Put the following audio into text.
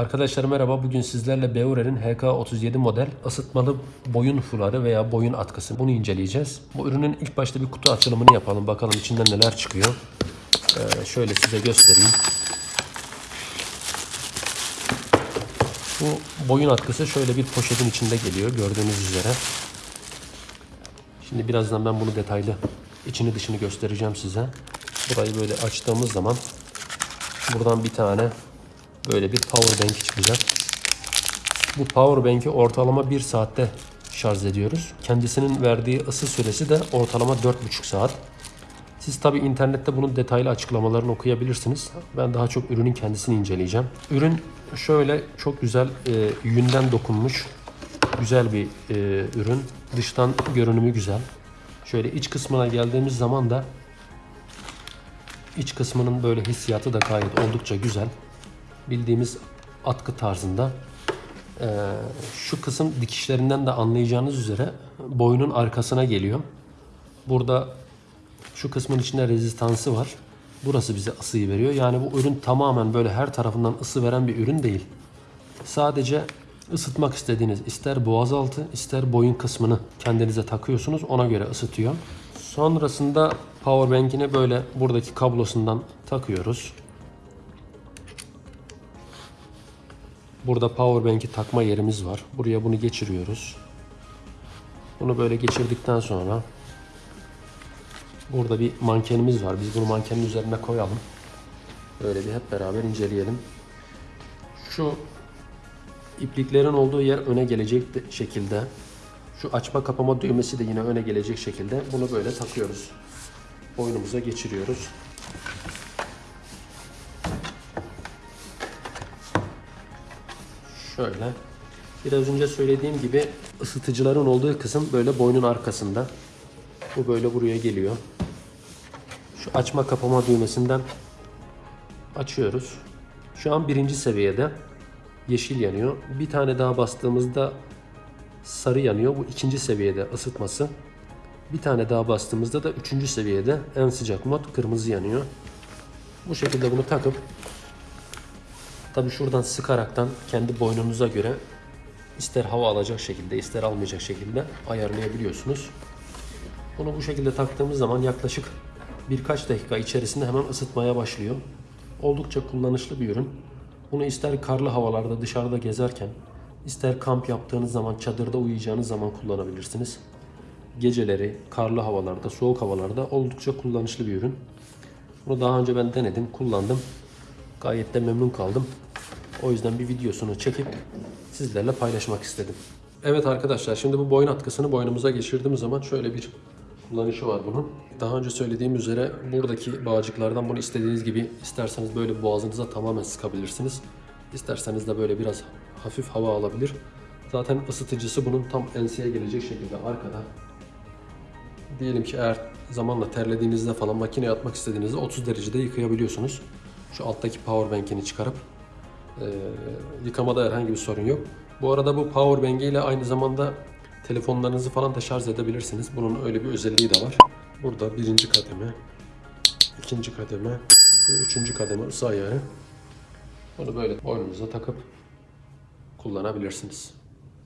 Arkadaşlar merhaba. Bugün sizlerle Beure'nin HK37 model ısıtmalı boyun fuları veya boyun atkısı. Bunu inceleyeceğiz. Bu ürünün ilk başta bir kutu açılımını yapalım. Bakalım içinden neler çıkıyor. Ee, şöyle size göstereyim. Bu boyun atkısı şöyle bir poşetin içinde geliyor gördüğünüz üzere. Şimdi birazdan ben bunu detaylı içini dışını göstereceğim size. Burayı böyle açtığımız zaman buradan bir tane böyle bir power bank çıkacak. Bu power bank'i ortalama 1 saatte şarj ediyoruz. Kendisinin verdiği ısı süresi de ortalama 4,5 saat. Siz tabi internette bunun detaylı açıklamalarını okuyabilirsiniz. Ben daha çok ürünün kendisini inceleyeceğim. Ürün şöyle çok güzel e, yünden dokunmuş güzel bir e, ürün. Dıştan görünümü güzel. Şöyle iç kısmına geldiğimiz zaman da iç kısmının böyle hissiyatı da gayet oldukça güzel. Bildiğimiz atkı tarzında. Ee, şu kısım dikişlerinden de anlayacağınız üzere boynun arkasına geliyor. Burada şu kısmın içinde rezistansı var. Burası bize ısıyı veriyor. Yani bu ürün tamamen böyle her tarafından ısı veren bir ürün değil. Sadece ısıtmak istediğiniz ister boğazaltı ister boyun kısmını kendinize takıyorsunuz. Ona göre ısıtıyor. Sonrasında power bank'ini böyle buradaki kablosundan takıyoruz. Burada power bank'i takma yerimiz var. Buraya bunu geçiriyoruz. Bunu böyle geçirdikten sonra burada bir mankenimiz var. Biz bunu mankenin üzerine koyalım. Böyle bir hep beraber inceleyelim. Şu ipliklerin olduğu yer öne gelecek de- şekilde. Şu açma kapama düğmesi de yine öne gelecek şekilde. Bunu böyle takıyoruz. Boynumuza geçiriyoruz. Şöyle. Biraz önce söylediğim gibi ısıtıcıların olduğu kısım böyle boynun arkasında. Bu böyle buraya geliyor. Şu açma kapama düğmesinden açıyoruz. Şu an birinci seviyede yeşil yanıyor. Bir tane daha bastığımızda sarı yanıyor. Bu ikinci seviyede ısıtması. Bir tane daha bastığımızda da üçüncü seviyede en sıcak mod kırmızı yanıyor. Bu şekilde bunu takıp Tabi şuradan sıkaraktan kendi boynunuza göre ister hava alacak şekilde ister almayacak şekilde ayarlayabiliyorsunuz. Bunu bu şekilde taktığımız zaman yaklaşık birkaç dakika içerisinde hemen ısıtmaya başlıyor. Oldukça kullanışlı bir ürün. Bunu ister karlı havalarda dışarıda gezerken, ister kamp yaptığınız zaman, çadırda uyuyacağınız zaman kullanabilirsiniz. Geceleri, karlı havalarda, soğuk havalarda oldukça kullanışlı bir ürün. Bunu daha önce ben denedim, kullandım. Gayet de memnun kaldım. O yüzden bir videosunu çekip sizlerle paylaşmak istedim. Evet arkadaşlar şimdi bu boyun atkısını boynumuza geçirdiğimiz zaman şöyle bir kullanışı var bunun. Daha önce söylediğim üzere buradaki bağcıklardan bunu istediğiniz gibi isterseniz böyle boğazınıza tamamen sıkabilirsiniz. İsterseniz de böyle biraz hafif hava alabilir. Zaten ısıtıcısı bunun tam enseye gelecek şekilde arkada. Diyelim ki eğer zamanla terlediğinizde falan makineye atmak istediğinizde 30 derecede yıkayabiliyorsunuz. Şu alttaki power bank'ini çıkarıp e, yıkamada herhangi bir sorun yok. Bu arada bu power bank ile aynı zamanda telefonlarınızı falan da şarj edebilirsiniz. Bunun öyle bir özelliği de var. Burada birinci kademe, ikinci kademe ve üçüncü kademe ısı ayarı. Bunu böyle boynunuza takıp kullanabilirsiniz.